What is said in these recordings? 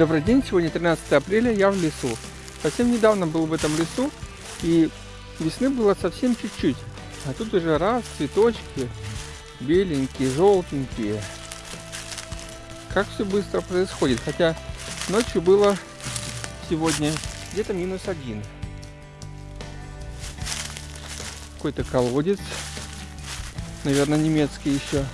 Добрый день, сегодня 13 апреля, я в лесу. Совсем недавно был в этом лесу, и весны было совсем чуть-чуть. А тут уже раз, цветочки, беленькие, желтенькие. Как все быстро происходит. Хотя ночью было сегодня где-то минус один. Какой-то колодец. Наверное, немецкий еще.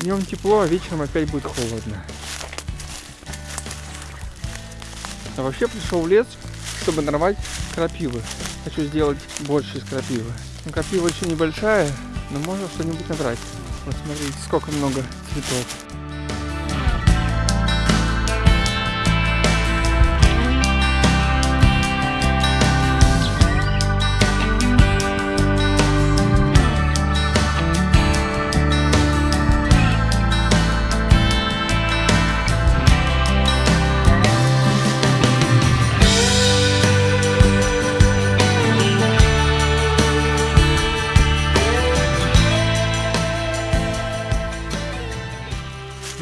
Днем тепло, а вечером опять будет холодно. А вообще пришел в лес, чтобы нарвать крапивы. Хочу сделать больше из крапивы. Ну, крапива еще небольшая, но можно что-нибудь набрать. Вот смотрите, сколько много цветов.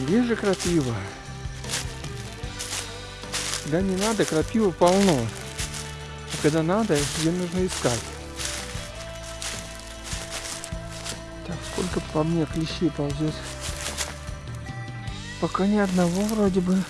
Где же крапива? Когда не надо, крапива полно. А когда надо, ее нужно искать. Так, сколько по мне клещей ползет? Пока ни одного вроде бы.